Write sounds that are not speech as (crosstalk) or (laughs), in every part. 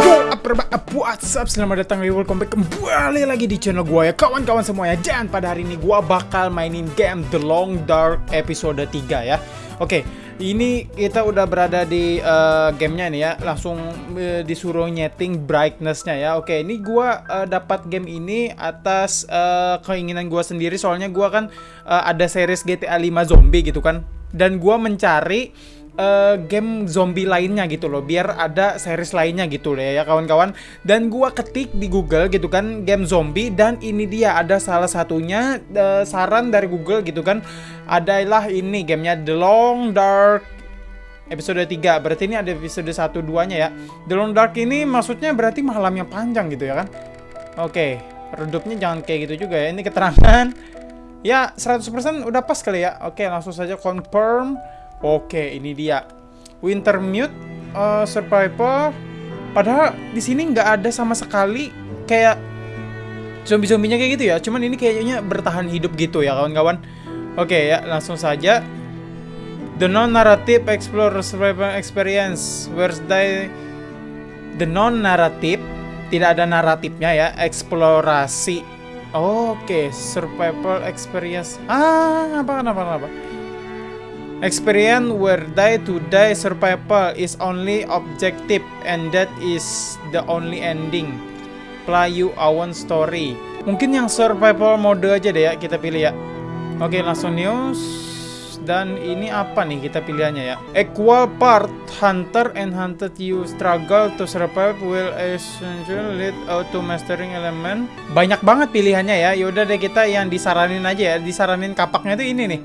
Yo, what's up? Selamat datang di welcome back. Kembali lagi di channel gue ya kawan-kawan semuanya. Dan pada hari ini gue bakal mainin game The Long Dark episode 3 ya. Oke, ini kita udah berada di uh, gamenya nih ya. Langsung uh, disuruh nyeting brightnessnya ya. Oke, ini gue uh, dapat game ini atas uh, keinginan gue sendiri. Soalnya gue kan uh, ada series GTA 5 zombie gitu kan. Dan gue mencari uh, game zombie lainnya gitu loh biar ada series lainnya gitu loh ya kawan-kawan. Dan gua ketik di Google gitu kan game zombie dan ini dia ada salah satunya uh, saran dari Google gitu kan adalah ini gamenya The Long Dark episode 3 berarti ini ada episode 1 2 nya ya. The Long Dark ini maksudnya berarti malam yang panjang gitu ya kan? Oke okay. redupnya jangan kayak gitu juga ya ini keterangan. (laughs) Ya 100% udah pas kali ya. Oke langsung saja confirm Oke, ini dia. Winter Mute uh, Survivor. Padahal di sini nggak ada sama sekali kayak zombie-zombinya kayak gitu ya. Cuman ini kayaknya bertahan hidup gitu ya, kawan-kawan. Oke ya, langsung saja. The non-narrative explore survival experience. Where's the the non-narrative tidak ada naratifnya ya, eksplorasi. Oke, survival experience. Ah, apa apa apa. Experience where die to die survival is only objective and that is the only ending. Play you own story. Mungkin yang survival mode aja deh ya kita pilih ya. Oke langsung news. Dan ini apa nih kita pilihannya ya? Equal part hunter and hunted you struggle to survive will essentially lead out to mastering element. Banyak banget pilihannya ya. Yaudah deh kita yang disaranin aja ya. Disaranin kapaknya tuh ini nih.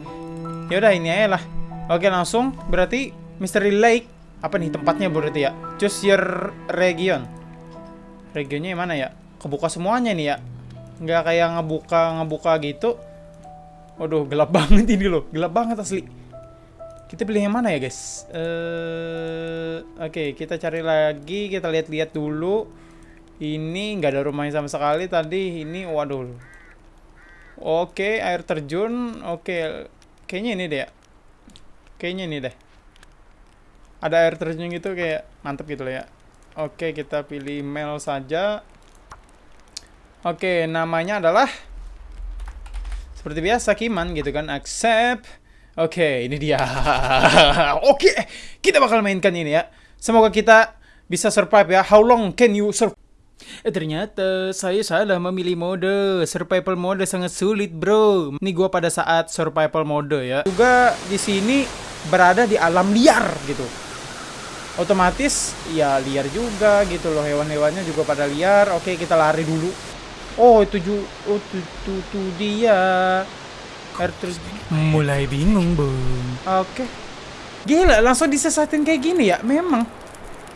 Yaudah ini aja lah Oke langsung. Berarti Mystery Lake apa nih tempatnya berarti ya? Choose your region. Regionnya yang mana ya? Kebuka semuanya nih ya? Nggak kayak ngebuka ngebuka gitu. Waduh gelap (laughs) banget ini loh. Gelap banget asli. Kita pilih yang mana ya guys? Uh, oke okay, kita cari lagi. Kita lihat-lihat dulu. Ini nggak ada rumahnya sama sekali tadi. Ini waduh. Oke okay, air terjun. Oke okay. kayaknya ini deh ya Kayaknya ini deh. Ada air terjun gitu kayak mantep gitu loh ya. Oke, kita pilih mail saja. Oke, namanya adalah seperti biasa Kiman gitu kan. Accept. Oke, ini dia. (laughs) Oke, kita bakal mainkan ini ya. Semoga kita bisa survive ya. How long can you survive? Eh ternyata saya salah memilih mode survival mode sangat sulit bro. Ini gua pada saat survival mode ya. Juga di sini berada di alam liar gitu. Otomatis ya liar juga gitu loh hewan-hewannya juga pada liar. Oke kita lari dulu. Oh itu ju oh itu, itu, itu dia. Air terus mulai bingung bung oke. Gila langsung disesatin kayak gini ya? Memang.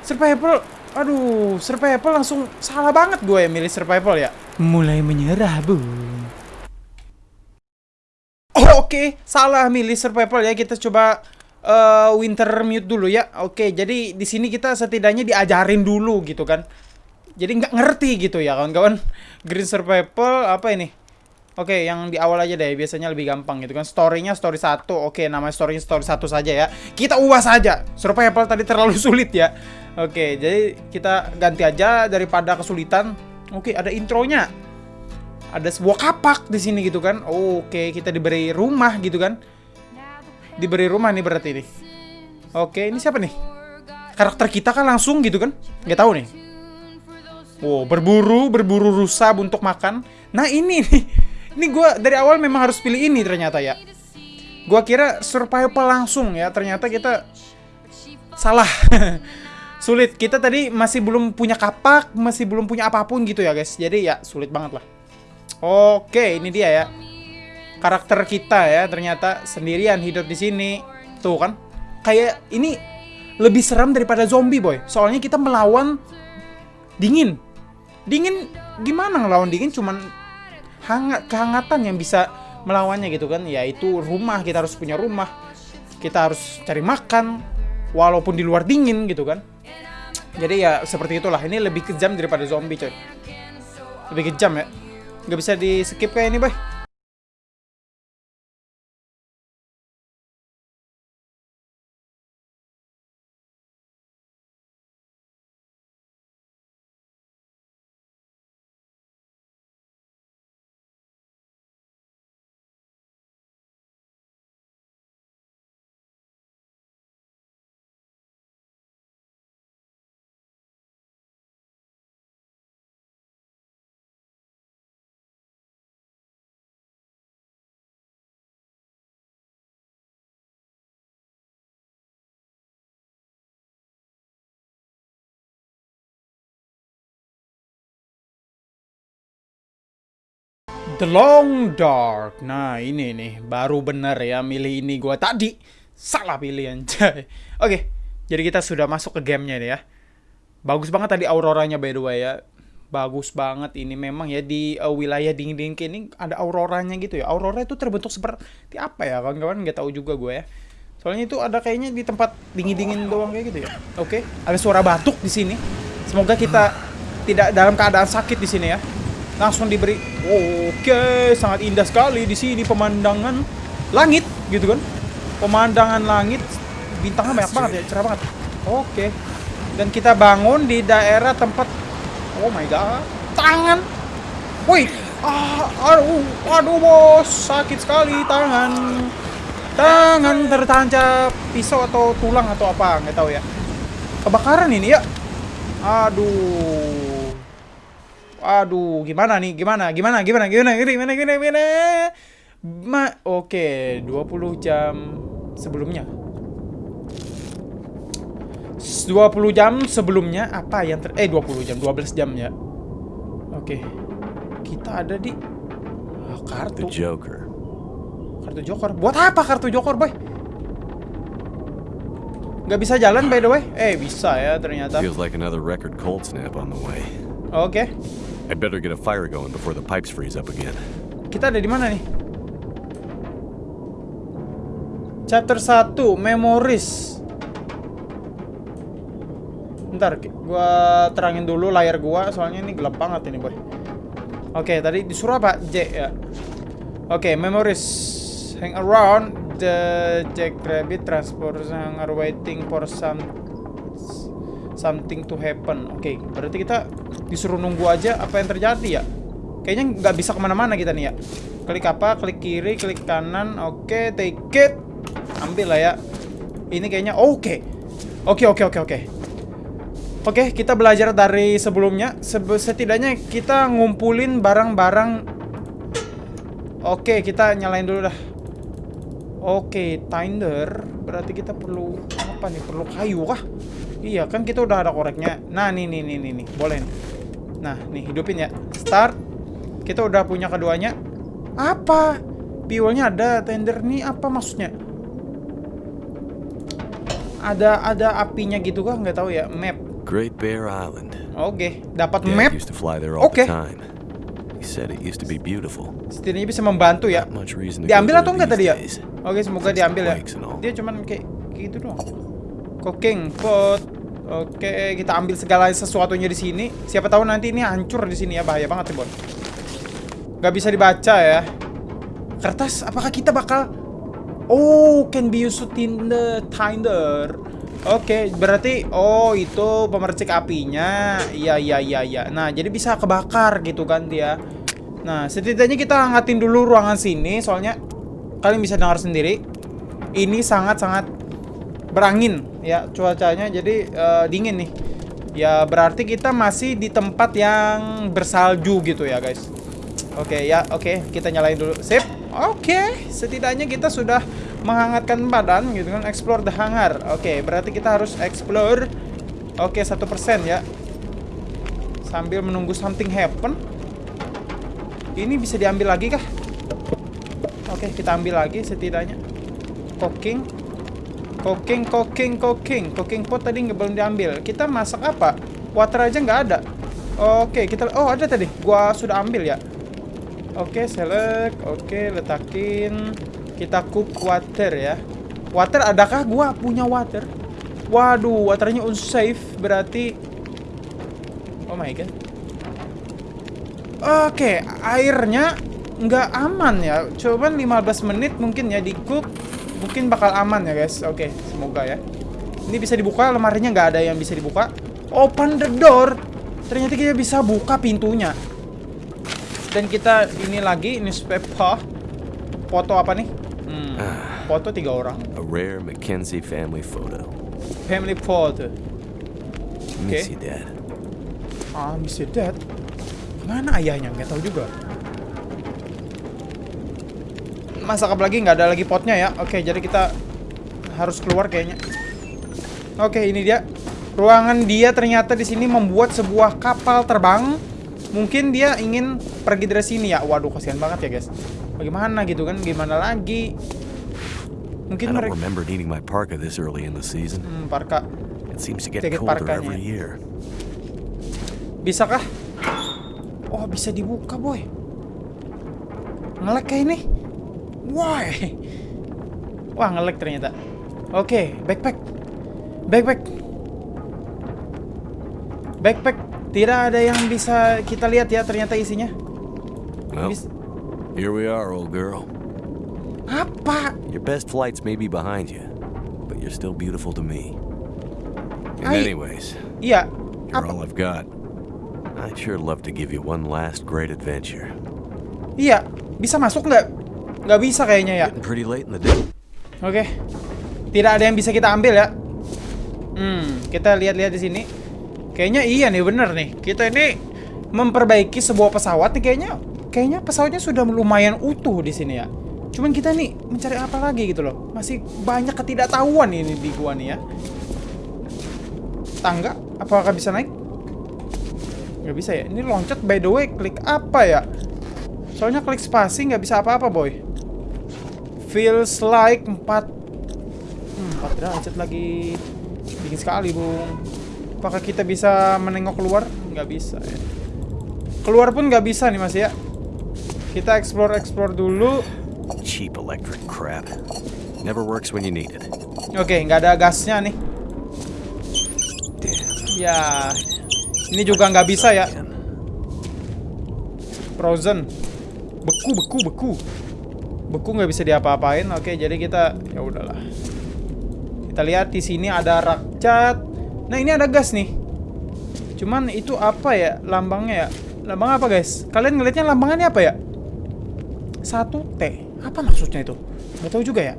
Survival aduh survival langsung salah banget gue ya milih survival ya. Mulai menyerah bung oh, oke salah milih survival ya. Kita coba uh, winter mute dulu ya. Oke, jadi di sini kita setidaknya diajarin dulu gitu kan. Jadi nggak ngerti gitu ya kawan-kawan. (laughs) Green survival apa ini? Oke, yang di awal aja deh, biasanya lebih gampang gitu kan. Storynya story satu, oke, nama storynya story satu saja ya. Kita ubah saja. Survival tadi terlalu (laughs) sulit ya. Oke, jadi kita ganti aja daripada kesulitan. Oke, ada intronya. Ada sebuah kapak di sini gitu kan. Oke, kita diberi rumah gitu kan diberi rumah nih berarti nih. Oke, ini siapa nih? Karakter kita kan langsung gitu kan? Nggak tahu nih. Wow, berburu, berburu rusa untuk makan. Nah ini nih, ini gue dari awal memang harus pilih ini ternyata ya. Gue kira survival langsung ya, ternyata kita salah. (laughs) sulit. Kita tadi masih belum punya kapak, masih belum punya apa pun gitu ya guys. Jadi ya sulit banget lah. Oke, ini dia ya karakter kita ya ternyata sendirian hidup di sini. Tuh kan. Kayak ini lebih seram daripada zombie, boy. Soalnya kita melawan dingin. Dingin gimana ngelawan dingin cuman hangat kehangatan yang bisa melawannya gitu kan. Yaitu rumah, kita harus punya rumah. Kita harus cari makan walaupun di luar dingin gitu kan. Jadi ya seperti itulah. Ini lebih kejam daripada zombie, coy. Lebih kejam ya. Gak bisa di skip kayak ini, boy. The Long Dark. Nah, ini nih baru bener ya milih ini gua tadi. Salah pilih anjay. (laughs) Oke, jadi kita sudah masuk ke gamenya nih ya. Bagus banget tadi auroranya by the way ya. Bagus banget ini memang ya di uh, wilayah dingin-dingin ini ada auroranya gitu ya. Aurora itu terbentuk seperti apa ya? Kawan-kawan nggak tahu juga gue ya. Soalnya itu ada kayaknya di tempat dingin-dingin doang kayak gitu ya. Oke, ada suara batuk di sini. Semoga kita tidak dalam keadaan sakit di sini ya. Langsung diberi. Oke, sangat indah sekali di sini pemandangan langit gitu kan. Pemandangan langit bintangnya banyak banget ya, cerah banget. Oke. Dan kita bangun di daerah tempat Oh my god. Tangan. Woi. Ah, aduh, aduh bos, sakit sekali tangan. Tangan tertancap pisau atau tulang atau apa, nggak tahu ya. Kebakaran ini ya. Aduh. Aduh, gimana nih? Gimana? Gimana? Gimana? Gimana? Gimana? Gimana? Gimana? Ma Oke, 20 jam sebelumnya. 20 jam sebelumnya apa yang ter eh 20 jam 12 jam ya oke kita ada di ah, kartu The Joker. kartu joker buat apa kartu joker boy nggak bisa jalan by the way eh bisa ya ternyata Feels like another record cold snap on the way. oke I'd better get a fire going before the pipes freeze up again. kita ada di mana nih chapter 1 memories Bentar, gua terangin dulu layar gua soalnya ini gelap banget ini, boy. Oke, tadi disuruh apa? J ya. Oke, memories. Hang around the Jack Rabbit transport are waiting for some something to happen. Oke, berarti kita disuruh nunggu aja apa yang terjadi ya. Kayaknya nggak bisa ke mana-mana kita nih ya. Klik apa? Klik kiri, klik kanan. Oke, take it. Ambil lah ya. Ini kayaknya oke. Oke, oke, oke, oke. Oke, kita belajar dari sebelumnya. Sebe- setidaknya kita ngumpulin barang-barang. Oke, kita nyalain dulu dah. Oke, tinder. Berarti kita perlu apa nih? Perlu kayu kah? Iya, kan kita udah ada koreknya. Nah, nih nih nih nih nih. Boleh. nih. Nah, nih hidupin ya. Start. Kita udah punya keduanya. Apa? Fuelnya ada, tender nih apa maksudnya? Ada ada apinya gitu kah? Nggak tahu ya. Map. Great Bear Island. Oke, dapat map. all Okay. the time. He said it used to be beautiful. Setidaknya bisa membantu ya. Diambil atau enggak tadi ya? Oke, semoga diambil ya. Dia cuman kayak gitu doang. Cooking pot. Oke, kita ambil segala sesuatunya di sini. Siapa tahu nanti ini hancur di sini ya, bahaya banget ya, Bon. Gak bisa dibaca ya. Kertas, apakah kita bakal Oh, can be used in the tinder. Oke, berarti oh itu pemercik apinya. Iya, iya, iya, iya. Nah, jadi bisa kebakar gitu kan dia. Nah, setidaknya kita hangatin dulu ruangan sini soalnya kalian bisa dengar sendiri. Ini sangat-sangat berangin ya cuacanya jadi eh, dingin nih. Ya berarti kita masih di tempat yang bersalju gitu ya, guys. Oke ya, oke kita nyalain dulu. Sip. Oke, setidaknya kita sudah menghangatkan badan gitu kan. Explore the hangar. Oke, berarti kita harus explore. Oke, satu persen ya. Sambil menunggu something happen. Ini bisa diambil lagi kah? Oke, kita ambil lagi setidaknya. Cooking. Cooking, cooking, cooking. Cooking pot tadi nggak belum diambil. Kita masak apa? Water aja nggak ada. Oke, kita oh ada tadi. Gua sudah ambil ya. Oke, select. Oke, letakin. Kita cook water ya. Water adakah gua punya water? Waduh, waternya unsafe berarti Oh my god. Oke, airnya nggak aman ya. Coba 15 menit mungkin ya di cook. Mungkin bakal aman ya guys. Oke, semoga ya. Ini bisa dibuka, lemarinya nggak ada yang bisa dibuka. Open the door. Ternyata kita bisa buka pintunya. Dan kita ini lagi newspaper. Foto apa nih? Hmm, foto tiga orang. A rare Mackenzie family photo. Family photo. Okay. you, Dad. Ah, miss your dad. Mana ayahnya? Nggak tahu juga. Masak apa lagi? Nggak ada lagi potnya ya. Oke, jadi kita harus keluar kayaknya. Oke, ini dia. Ruangan dia ternyata di sini membuat sebuah kapal terbang Mungkin dia ingin pergi dari sini ya. Waduh, kasihan banget ya, guys. Bagaimana gitu kan? Gimana lagi? Mungkin I don't mereka remember needing my parka this early in the season. hmm, parka It seems to get Jaket colder parkanya. every year. Bisakah? Oh, bisa dibuka, boy. Ngelek kayak ini. Why? Wah, ngelek ternyata. Oke, backpack. Backpack. Backpack. Tidak ada yang bisa kita lihat ya ternyata isinya. Well, Bis- here we are, old girl. Apa? Your best flights may be behind you, but you're still beautiful to me. And I- anyways, Iya. you're Apa? all I've got. I'd sure love to give you one last great adventure. Iya. Bisa masuk nggak? Nggak bisa kayaknya ya. Oke. Tidak ada yang bisa kita ambil ya. Hmm, kita lihat-lihat di sini. Kayaknya iya nih bener nih. Kita ini memperbaiki sebuah pesawat nih kayaknya. Kayaknya pesawatnya sudah lumayan utuh di sini ya. Cuman kita nih mencari apa lagi gitu loh. Masih banyak ketidaktahuan ini di gua nih ya. Tangga, apakah bisa naik? Nggak bisa ya. Ini loncat by the way, klik apa ya? Soalnya klik spasi nggak bisa apa-apa boy. Feels like 4 hmm, 4 derajat lagi Dingin sekali bung Apakah kita bisa menengok keluar? Nggak bisa ya Keluar pun nggak bisa nih mas ya Kita explore-explore dulu Cheap electric crap. Never works when you need it. Oke, nggak ada gasnya nih. Ya Ini juga nggak bisa ya. Frozen Beku, beku, beku Beku nggak bisa diapa-apain Oke, jadi kita ya udahlah. Kita lihat di sini ada rakcat Nah ini ada gas nih. Cuman itu apa ya lambangnya ya? Lambang apa guys? Kalian ngelihatnya lambangannya apa ya? Satu T. Apa maksudnya itu? Nggak tahu juga ya.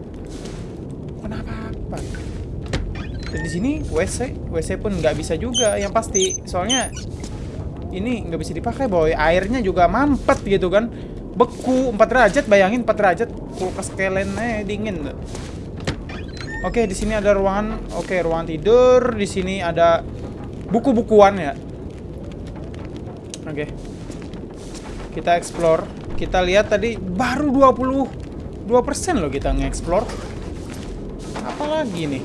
Kenapa apa? Dan di sini WC WC pun nggak bisa juga yang pasti. Soalnya ini nggak bisa dipakai boy. Airnya juga mampet gitu kan beku 4 derajat bayangin 4 derajat kulkas kelennya dingin oke di sini ada ruangan oke ruangan tidur di sini ada buku-bukuan ya. Oke. Kita explore. Kita lihat tadi baru 22% loh kita nge-explore. Apalagi nih?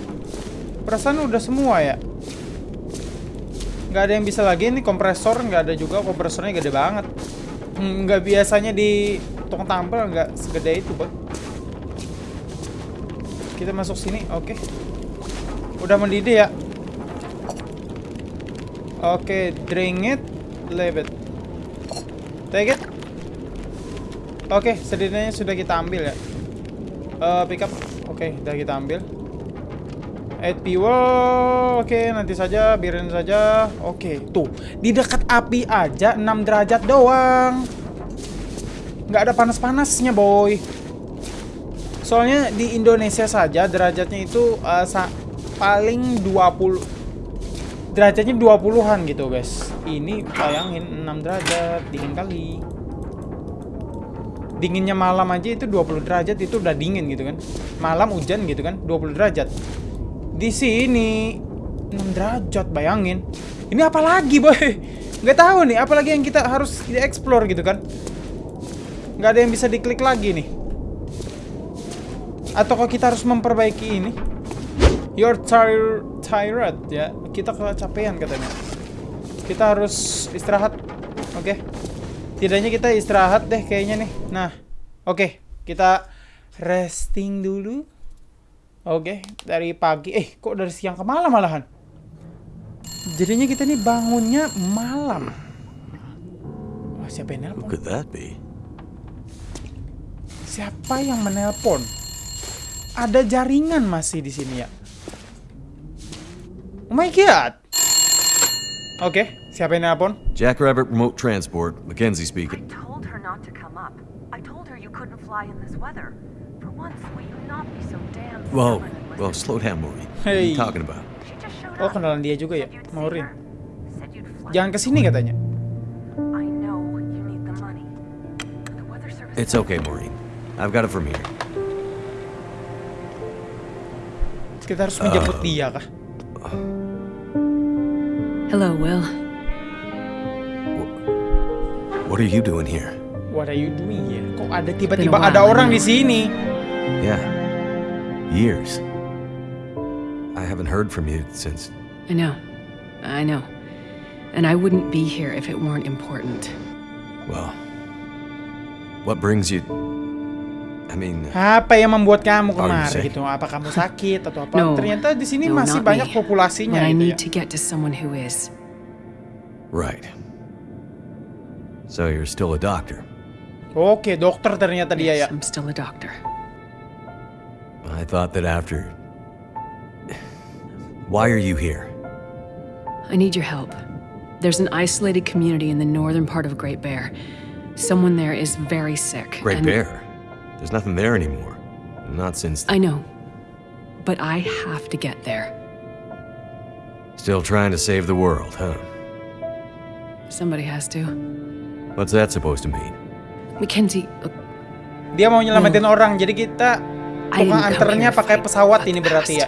Perasaan udah semua ya? Nggak ada yang bisa lagi nih kompresor nggak ada juga kompresornya gede banget Nggak biasanya di tong tampil nggak segede itu bang kita masuk sini oke. Udah mendidih ya? Oke drink it leave it. Take it. Oke setidaknya sudah kita ambil ya. Eh, pick up. Oke udah kita ambil Add fuel, oke nanti saja, biarin saja. Oke, tuh di dekat api aja 6 derajat doang. Nggak ada panas-panasnya, boy. Soalnya di Indonesia saja derajatnya itu sa- paling 20 derajatnya 20-an gitu, guys. Ini bayangin 6 derajat, dingin kali. Dinginnya malam aja itu 20 derajat itu udah dingin gitu kan. Malam hujan gitu kan, 20 derajat di sini. 6 derajat bayangin. Ini apa lagi boy? (laughs) Nggak tahu nih apalagi yang kita harus explore gitu kan. Nggak ada yang bisa diklik lagi nih. Atau kita harus memperbaiki ini? Your tire tired ya. Kita kecapean katanya. Kita harus istirahat oke? Tidaknya kita istirahat deh kayaknya nih. Nah oke. Kita resting dulu Oke, dari pagi. Eh, kok dari siang ke malam malahan? Jadinya kita nih bangunnya malam. Wah, siapa yang Who nelpon? could that be? Siapa yang menelpon? Ada jaringan masih di sini ya. Oh my god. Oke, siapa yang nelpon? Jackrabbit Remote Transport, Mackenzie I speaking. told her not to come up. I told her you couldn't fly in this weather. For once, well, listen? slow down, Maureen. What are Hey. you talking about? Oh, kenalan dia juga ya, Maureen. Jangan ke sini katanya. It's okay, Maureen. I've got it from here. Kita harus menjemput dia kah? Hello, Will. What are you doing here? What are you doing ya? Kok ada tiba-tiba ada orang di sini? Yeah. Years. I haven't heard from you since. I know. I know. And I wouldn't be here if it weren't important. Well. What brings you. I mean, Apa yang membuat kamu kemari gitu? Apa kamu sakit atau apa? (laughs) No. Ternyata di sini No, masih not banyak me. populasinya But I gitu need ya. to get to someone who is. right. So you're still a doctor. Oke, dokter ternyata dia ya. Yes, I'm still a doctor. I thought that after. Why are you here? I need your help. There's an isolated community in the northern part of Great Bear. Someone there is very sick. Great and- Bear. There's nothing there anymore. Not since. I know. But I have to get there. Still trying to save the world, huh? Somebody has to. What's that supposed to mean? Mackenzie, look, Dia mau nyelamatin orang, jadi kita Anternya pakai pesawat ini berarti ya.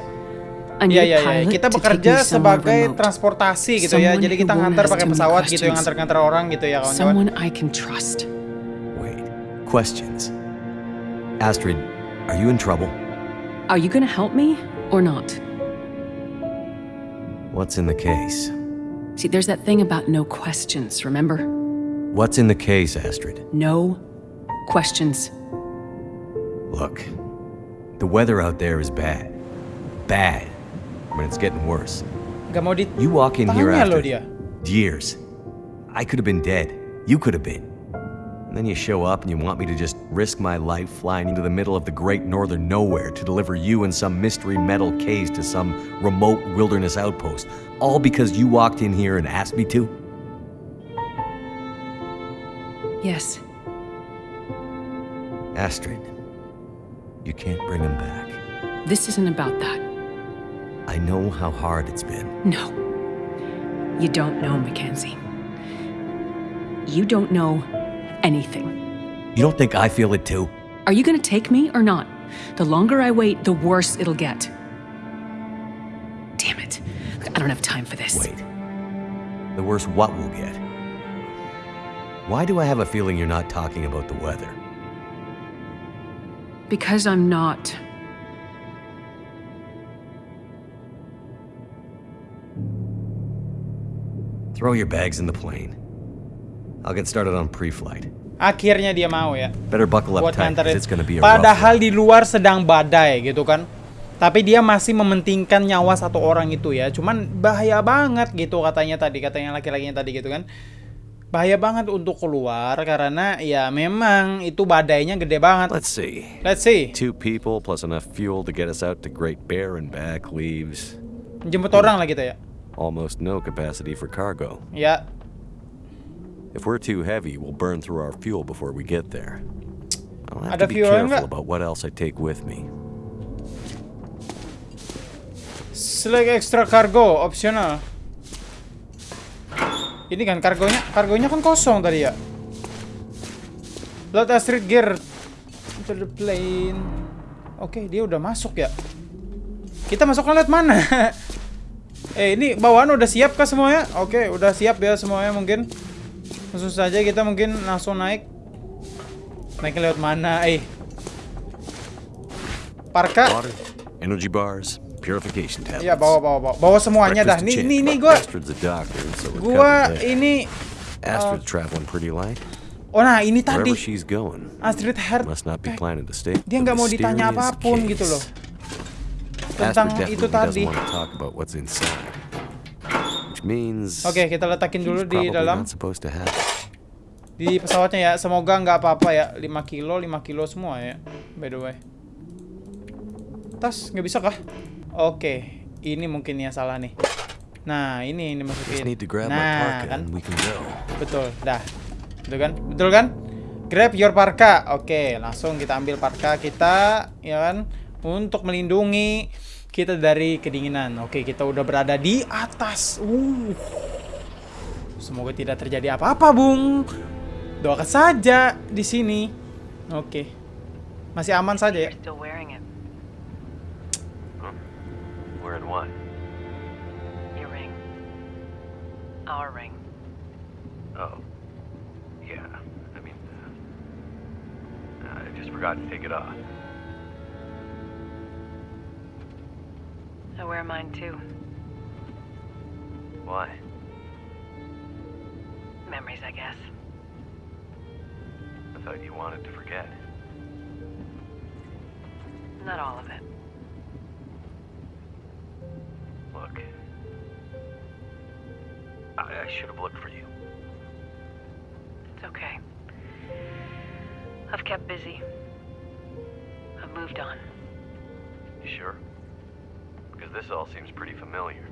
Iya iya iya. Kita bekerja sebagai transportasi gitu ya. Jadi kita ngantar pakai pesawat gitu yang ngantar-ngantar orang gitu ya kawan-kawan. Someone I can trust. Wait. Questions. Astrid, are you in trouble? Are you gonna help me or not? What's in the case? See, there's that thing about no questions, remember? What's in the case, Astrid? No questions. Look, the weather out there is bad. Bad. Mean, it's getting worse. You walk in here after dia. years. I could have been dead. You could have been. And then you show up and you want me to just risk my life flying into the middle of the great northern nowhere to deliver you and some mystery metal case to some remote wilderness outpost. All because you walked in here and asked me to? Yes, Astrid, you can't bring him back. this isn't about that. I know how hard it's been. No. You don't know, Mackenzie. You don't know anything. You don't think I feel it too? Are you gonna take me or not? The longer I wait, the worse it'll get. Damn it. I don't have time for this. Wait. The worse what we'll get? Why do I have a feeling you're not talking about the weather? Because I'm not. Throw your bags in the plane. I'll get started on pre-flight. Akhirnya dia mau ya. Better buckle up buat tight, it's gonna be a rough Padahal di luar sedang badai gitu kan. Tapi dia masih mementingkan nyawa satu orang itu ya. Cuman bahaya banget gitu katanya tadi, katanya laki-lakinya tadi gitu kan. Bahaya banget untuk keluar karena ya memang itu badainya gede banget. Let's see. Let's see. Two people plus enough fuel to get us out to Great Bear and back leaves Jemput orang lah kita ya. almost no capacity for cargo. Ya, If we're too heavy, we'll burn through our fuel before we get there. I'll have Ada to be careful nggak? about what else I take with me. select extra cargo optional. Ini kan kargonya, kargonya kan kosong tadi ya. Load Astrid gear to the plane. Oke, dia udah masuk ya. Kita masuknya lewat mana? (laughs) eh, ini bawaan udah siap kah semuanya? Oke, udah siap ya semuanya mungkin. Langsung saja kita mungkin langsung naik. Naiknya lewat mana? Eh. Parka. Energy bars, purification tablets. Iya, bawa bawa bawa. Bawa semuanya dah. Nih nih nih gua gua ini Astrid's traveling pretty light. Oh nah, ini tadi Astrid Heart must not be planning to stay. dia nggak mau ditanya apa pun gitu loh tentang Astrid itu tadi. Oke, kita letakin dulu di dalam di pesawatnya ya. Semoga nggak apa-apa ya. 5 kilo, 5 kilo semua ya. By the way. Tas nggak bisa kah? Oke, ini mungkin yang salah nih. Nah, ini ini masukin. Nah, kan and we can go. betul. Dah. Betul kan? Betul kan? Grab your parka. Oke, langsung kita ambil parka kita, ya kan? Untuk melindungi kita dari kedinginan. Oke, kita udah berada di atas. Uh. Semoga tidak terjadi apa-apa, Bung. Doakan saja di sini. Oke. Masih aman saja ya. Wearing what? Your ring. Our ring. Oh. Yeah, I mean... Uh, I just forgot to take it off. I wear mine too. Why? Memories, I guess. I thought you wanted to forget. Not all of it. Should have looked for you. It's okay. I've kept busy. I've moved on. You sure? Because this all seems pretty familiar.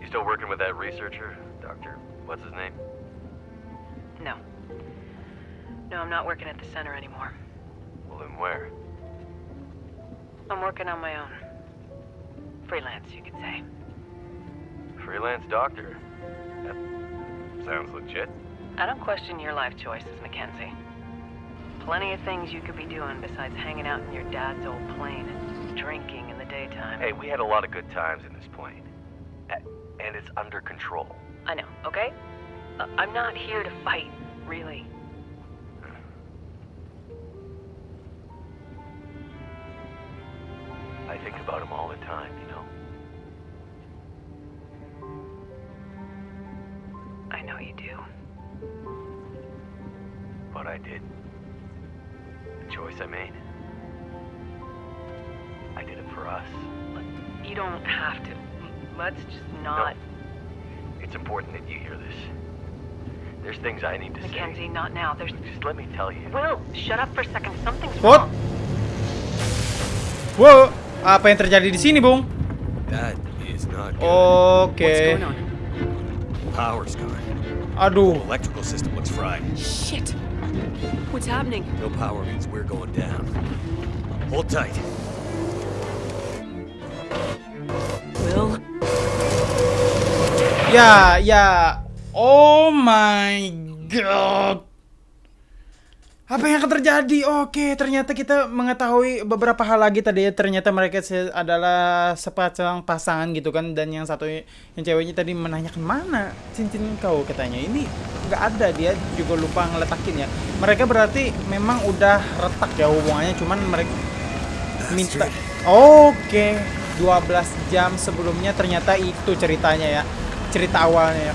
You still working with that researcher? Doctor, what's his name? No. No, I'm not working at the center anymore. Well, then where? I'm working on my own. Freelance, you could say. Freelance doctor. That sounds legit. I don't question your life choices, Mackenzie. Plenty of things you could be doing besides hanging out in your dad's old plane and drinking in the daytime. Hey, we had a lot of good times in this plane. And it's under control. I know, okay? Uh, I'm not here to fight, really. I think about him all the time, you know? Know you do. What I did. The choice I made. I did it for us. You don't have to. Let's just not. It's important that you hear this. There's things I need to Mackenzie, not now. There's. Just let me tell you. Will, shut up for a second. Something's What? wrong. Wow, apa yang terjadi di sini, Bung? That is not Oke. What's going on? Power's gone. Aduh. Electrical system looks fried. Shit. What's happening? No power means we're going down. Hold tight. Will? Yeah, yeah. Oh my god. Apa yang akan terjadi? Oke, ternyata kita mengetahui beberapa hal lagi tadi ya. Ternyata mereka adalah sepasang pasangan gitu kan. Dan yang satu yang ceweknya tadi menanyakan mana cincin kau katanya. Ini nggak ada dia juga lupa ngeletakin ya. Mereka berarti memang udah retak ya hubungannya. Cuman mereka minta. Oke, 12 jam sebelumnya ternyata itu ceritanya ya. Cerita awalnya ya.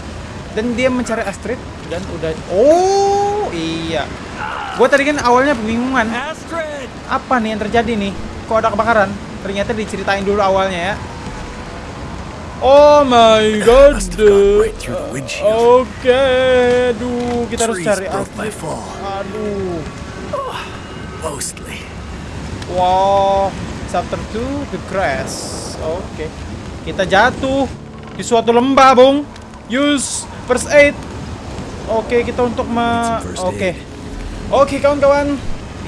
Dan dia mencari Astrid dan udah Oh, iya. Gue tadi kan awalnya kebingungan. Astrid! Apa nih yang terjadi nih? Kok ada kebakaran? Ternyata diceritain dulu awalnya ya. Oh my god. Oke, aduh, kita harus cari. Aduh. Mostly. Wow, chapter 2 the crash. Oke. Kita jatuh di suatu lembah, Bung. Use first aid. Oke, kita untuk me Oke. aid. Oke, kawan-kawan.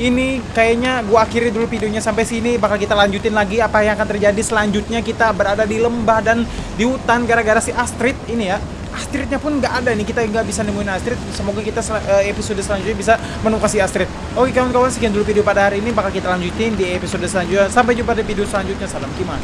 Ini kayaknya gua akhiri dulu videonya sampai sini. Bakal kita lanjutin lagi apa yang akan terjadi selanjutnya. Kita berada di lembah dan di hutan gara-gara si Astrid ini ya. Astridnya pun nggak ada nih. Kita nggak bisa nemuin Astrid. Semoga kita sel- eh, episode selanjutnya bisa menemukan si Astrid. Oke, kawan-kawan. Sekian dulu video pada hari ini. Bakal kita lanjutin di episode selanjutnya. Sampai jumpa di video selanjutnya. Salam Kiman.